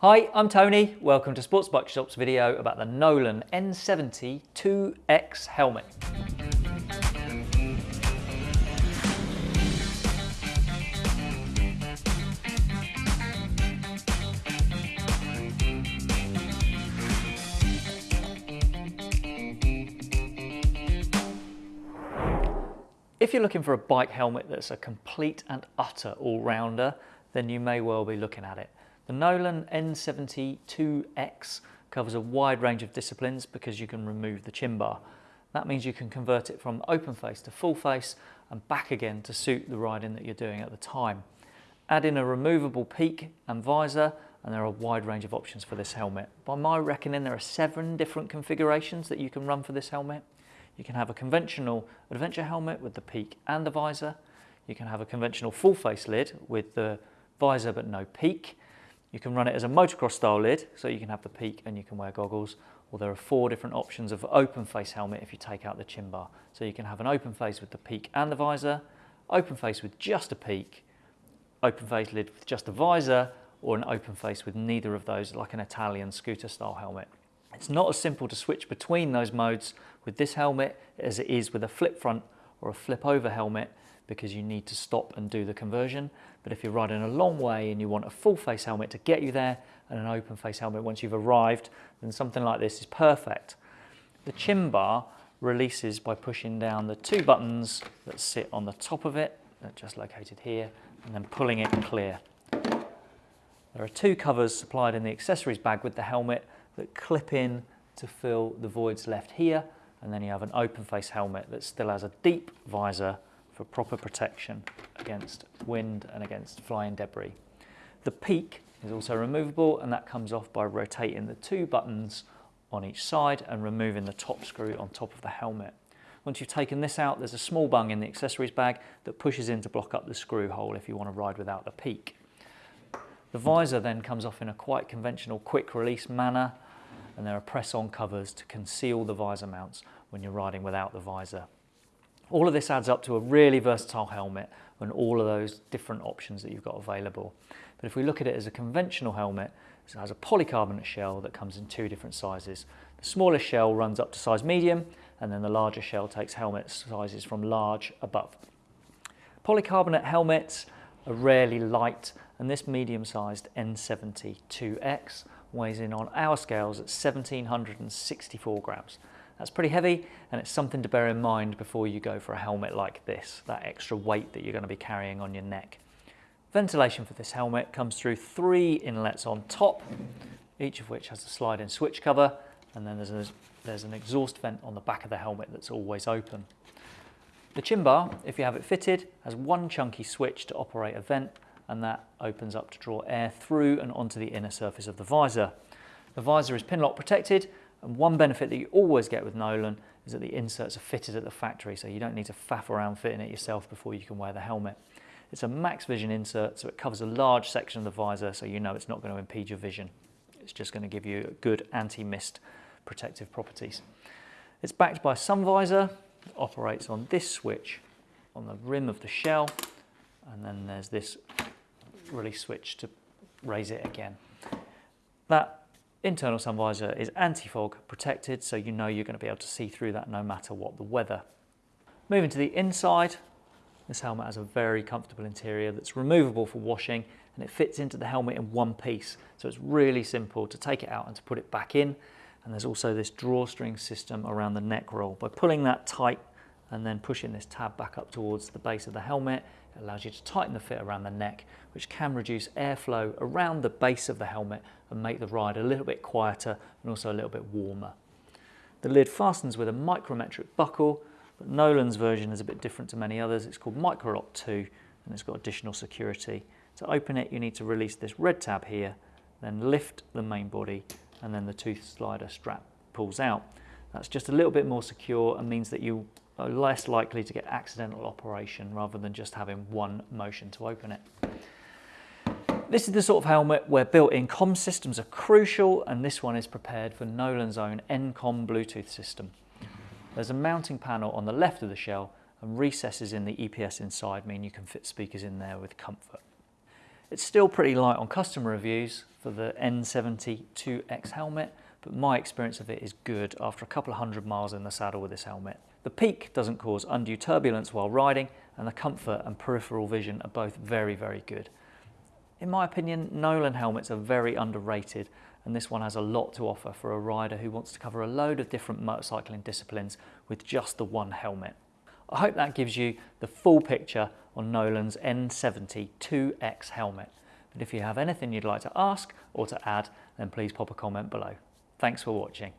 Hi, I'm Tony. Welcome to Sports Bike Shop's video about the Nolan N70 2X helmet. If you're looking for a bike helmet that's a complete and utter all-rounder, then you may well be looking at it. The Nolan N70 2X covers a wide range of disciplines because you can remove the chin bar. That means you can convert it from open face to full face and back again to suit the riding that you're doing at the time. Add in a removable peak and visor and there are a wide range of options for this helmet. By my reckoning there are seven different configurations that you can run for this helmet. You can have a conventional adventure helmet with the peak and the visor. You can have a conventional full face lid with the visor but no peak. You can run it as a motocross style lid, so you can have the peak and you can wear goggles. Or there are four different options of open face helmet if you take out the chin bar. So you can have an open face with the peak and the visor, open face with just a peak, open face lid with just a visor, or an open face with neither of those, like an Italian scooter style helmet. It's not as simple to switch between those modes with this helmet as it is with a flip front or a flip over helmet because you need to stop and do the conversion. But if you're riding a long way and you want a full face helmet to get you there and an open face helmet once you've arrived, then something like this is perfect. The chin bar releases by pushing down the two buttons that sit on the top of it, that just located here, and then pulling it clear. There are two covers supplied in the accessories bag with the helmet that clip in to fill the voids left here, and then you have an open face helmet that still has a deep visor for proper protection against wind and against flying debris. The peak is also removable and that comes off by rotating the two buttons on each side and removing the top screw on top of the helmet. Once you've taken this out, there's a small bung in the accessories bag that pushes in to block up the screw hole if you want to ride without the peak. The visor then comes off in a quite conventional quick release manner and there are press-on covers to conceal the visor mounts when you're riding without the visor. All of this adds up to a really versatile helmet and all of those different options that you've got available. But if we look at it as a conventional helmet, it has a polycarbonate shell that comes in two different sizes. The smaller shell runs up to size medium and then the larger shell takes helmet sizes from large above. Polycarbonate helmets are rarely light and this medium-sized N70 2X weighs in on our scales at 1764 grams. That's pretty heavy and it's something to bear in mind before you go for a helmet like this, that extra weight that you're going to be carrying on your neck. Ventilation for this helmet comes through three inlets on top, each of which has a sliding switch cover and then there's, a, there's an exhaust vent on the back of the helmet that's always open. The chin bar, if you have it fitted, has one chunky switch to operate a vent and that opens up to draw air through and onto the inner surface of the visor. The visor is Pinlock protected and one benefit that you always get with Nolan is that the inserts are fitted at the factory so you don't need to faff around fitting it yourself before you can wear the helmet. It's a max vision insert so it covers a large section of the visor so you know it's not going to impede your vision. It's just going to give you good anti-mist protective properties. It's backed by a sun visor, it operates on this switch on the rim of the shell and then there's this release switch to raise it again. That internal sun visor is anti-fog protected, so you know you're going to be able to see through that no matter what the weather. Moving to the inside, this helmet has a very comfortable interior that's removable for washing and it fits into the helmet in one piece. So it's really simple to take it out and to put it back in. And there's also this drawstring system around the neck roll. By pulling that tight and then pushing this tab back up towards the base of the helmet, it allows you to tighten the fit around the neck, which can reduce airflow around the base of the helmet and make the ride a little bit quieter and also a little bit warmer. The lid fastens with a micrometric buckle, but Nolan's version is a bit different to many others. It's called Microlock 2 and it's got additional security. To open it, you need to release this red tab here, then lift the main body and then the tooth slider strap pulls out. That's just a little bit more secure and means that you are less likely to get accidental operation rather than just having one motion to open it. This is the sort of helmet where built-in comm systems are crucial and this one is prepared for Nolan's own N-Com Bluetooth system. There's a mounting panel on the left of the shell and recesses in the EPS inside mean you can fit speakers in there with comfort. It's still pretty light on customer reviews for the N70-2X helmet, but my experience of it is good after a couple of hundred miles in the saddle with this helmet. The peak doesn't cause undue turbulence while riding, and the comfort and peripheral vision are both very, very good. In my opinion, Nolan helmets are very underrated, and this one has a lot to offer for a rider who wants to cover a load of different motorcycling disciplines with just the one helmet. I hope that gives you the full picture on Nolan's N70 2X helmet. But if you have anything you'd like to ask or to add, then please pop a comment below. Thanks for watching.